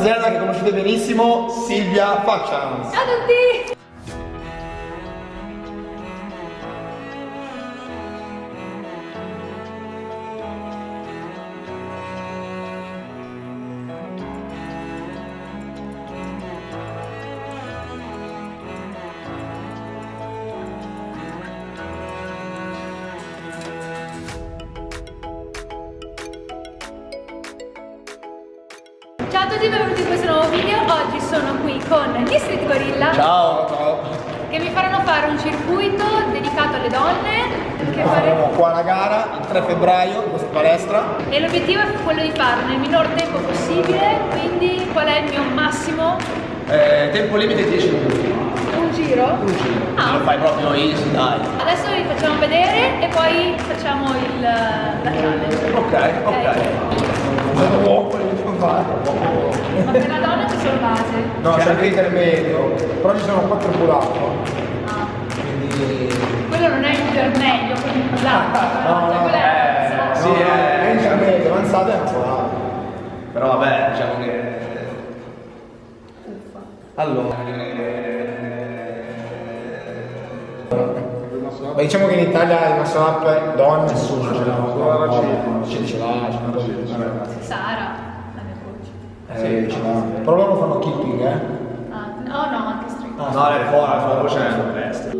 Zelda che conoscete benissimo, Silvia Faccians. Ciao a tutti! A tutti e benvenuti in questo nuovo video. Oggi sono qui con gli Street Gorilla Ciao, ciao. che mi faranno fare un circuito dedicato alle donne che Faremo fare- qua la gara il 3 febbraio in questa palestra. e l'obiettivo è quello di farlo nel minor tempo possibile, quindi qual è il mio massimo? Eh, tempo limite 10 minuti. Un giro? Un giro. Ah. Lo fai proprio easy, dai. Adesso vi facciamo vedere e poi facciamo il, la challenge. Ok, ok. Ma per la donna c'è solo base. No, c'è anche l'intermedio, però ci sono quattro pull-up. Ah. Quindi... Quello non è intermedio, quindi pulante. No, no, è eh, avanzato. sì, eh. è intermedio, avanzato e ancora. Però vabbè, diciamo che... Allora... Ma diciamo che in Italia il muscle up è donne, nessuno ce l'ha. No, ce ce l'ha, ce l'ha. Sara, coach. Sì, ce l'ha. Però loro fanno keeping, eh. Ah, no, no, anche street. No, è fuori, la tua voce è sul resto.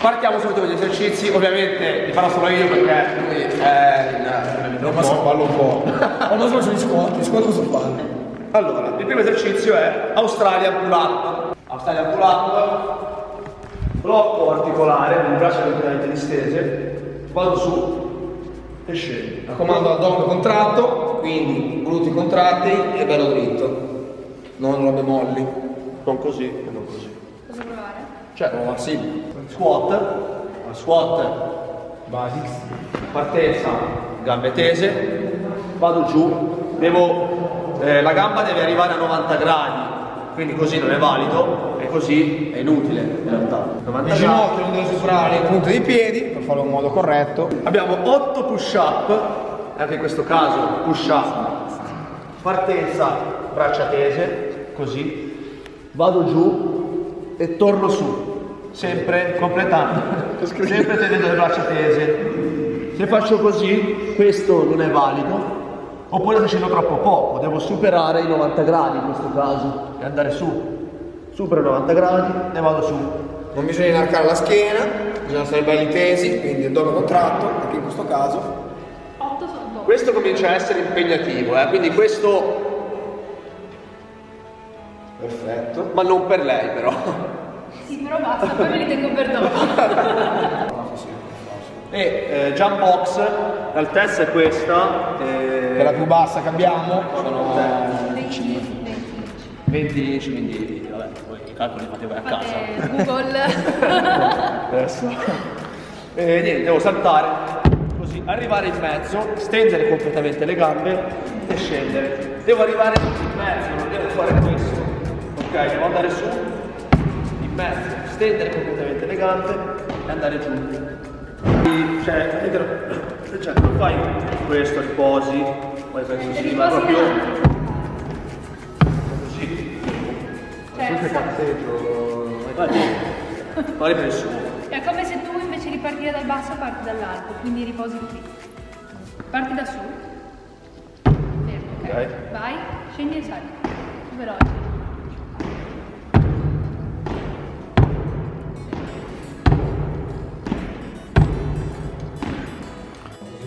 Partiamo subito con gli esercizi, ovviamente li farò solo io perché lui è il... Non posso farlo un po'. Ho non solo gli squat, gli squat cosa fanno? Allora, il primo esercizio è Australian Pull Up. Australian Pull Up, blocco articolare, con le braccia completamente distese, vado su e scendo. Raccomando addome contratto, quindi glutei contratti e bello dritto. Non robe molli. Non così e non così. Posso provare? Cioè, Oh, sì. squat, squat, Basics. partenza, gambe tese, vado giù, devo, eh, la gamba deve arrivare a 90 gradi, quindi così non è valido e così è inutile in realtà. 90 Il gradi. ginocchio non deve superare il punto dei piedi farlo in modo corretto. Abbiamo 8 push up, anche in questo caso push up, partenza, braccia tese, così, vado giù e torno su, sempre completando, sempre tenendo le braccia tese. Se faccio così, questo non è valido, oppure sto facendo troppo poco, devo superare i 90 gradi in questo caso e andare su. Supero i 90 gradi e vado su. Non bisogna inarcare la schiena, bisogna stare belli tesi, quindi addome contratto, anche in questo caso. 8 sono 2. Questo comincia a essere impegnativo, eh, quindi questo Perfetto. ma non per lei però. Sì, però basta, poi me li tengo per dopo. E eh, jump box, l'altezza è questa, Che è la eh, più bassa che abbiamo sono 20, 20. 20 inch, quindi vabbè, poi i calcoli li fate voi a casa. Google. Adesso. E niente, devo saltare, così, arrivare in mezzo, stendere completamente le gambe e scendere. Devo arrivare in mezzo, non devo fare questo. Ok, devo andare su, in mezzo, stendere completamente le gambe e andare giù. Quindi, Cioè, cioè, non fai questo, riposi, poi penso ma Riposi proprio Sa- Vai, vai ripreso su. è come se tu invece di partire dal basso parti dall'alto, quindi riposi qui. Parti da su. Fermo, ok? Ok. Vai, scendi e sali. Più veloce.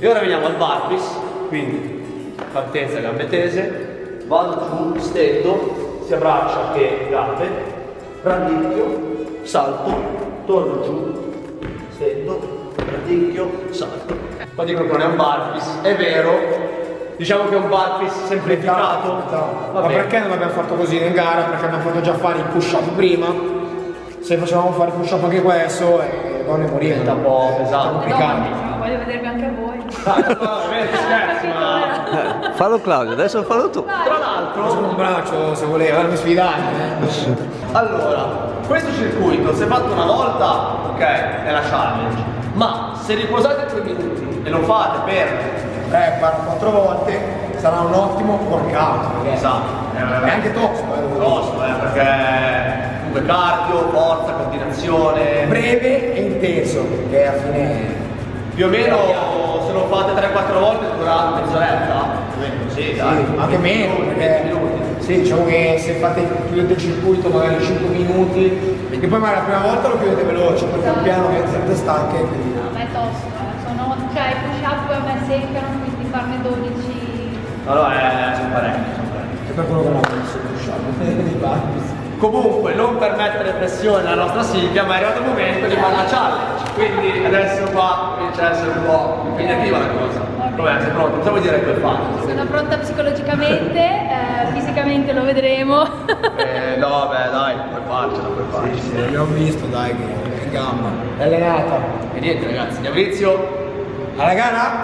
E ora veniamo al barpis, quindi partenza gambe tese, vado giù, stendo, sia braccia che gambe, radicchio, salto, torno giù, stendo, radicchio, salto. Poi dicono che non è un barpis, è vero, diciamo che è un barpis semplificato. Ma Va bene. perché non abbiamo fatto così in gara? Perché abbiamo fatto già fare i push up prima. Se facevamo fare push up anche questo, eh, donne morivano. Diventa un po' pesante. Complicato. No, voglio vedervi anche a voi. Ah, ma... Fallo Claudio, adesso fallo tu. Tra l'altro, un braccio se voleva, mi sfidate. Eh. Allora, questo circuito, se fatto una volta, ok, è la challenge. Ma se riposate tre minuti e lo fate per 3-4 volte, sarà un ottimo workout. Esatto. È anche tosto, eh, devo dire. tosto, eh, perché comunque cardio, forza, coordinazione. breve e intenso, perché alla fine Più o meno se lo fate 3-4 volte dura mezz'oretta. Meno così, dai. Sì, anche meno, 20 perché minuti. sì, diciamo che se fate chiudete il circuito magari 5 minuti, e poi magari la prima volta lo chiudete veloce, poi pian piano che siete stanche, quindi No, ma è tosto, eh. Sono, cioè i push up a me seccano, quindi farne 12. Allora, eh, sono parecchi, sono parecchi. è per quello che non ho messo il Comunque non per mettere pressione alla nostra Silvia, ma è arrivato il momento di fare la challenge. Quindi adesso qua comincia a essere un po' impegnativa la cosa. Vabbè, sei pronto? Cosa vuoi dire che hai fatto? Sono pronta psicologicamente, eh, fisicamente lo vedremo. Eh, no, vabbè, dai, puoi farcela, puoi farcela. Abbiamo visto, dai, che gamba. È allenata. E niente ragazzi, andiamo inizio. Alla gara?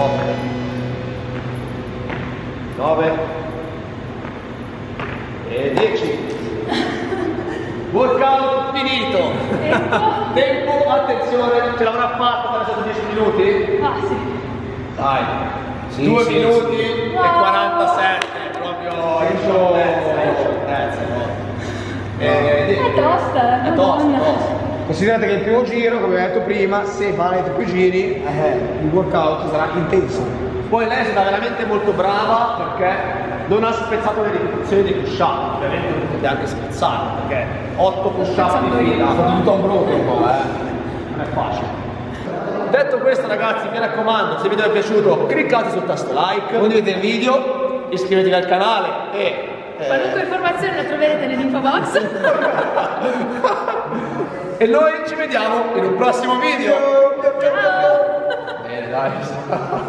Otto. Nove. E dieci. Workout finito. Tempo, attenzione, ce l'avrà fatto per sotto 10 minuti? Ah sì. Dai. Sì, 2 sì, minuti sì. e 47, proprio in scioltezza, in scioltezza, no? È tosta, È tosta. Considerate che il primo giro, come abbiamo detto prima, se farete più giri, eh, il workout sarà intenso. Poi lei è stata veramente molto brava perché non ha spezzato le ripetizioni di push up, ovviamente non potete anche spezzare perché 8 push up spezzando di fila Sono tutto un blocco un po', eh. non è facile. Detto questo ragazzi mi raccomando se il video vi è piaciuto cliccate sul tasto like, condividete il video, iscrivetevi al canale e... eh, Qualunque informazione la troverete nell'info box. e noi ci vediamo in un prossimo video! Ciao! Bene dai.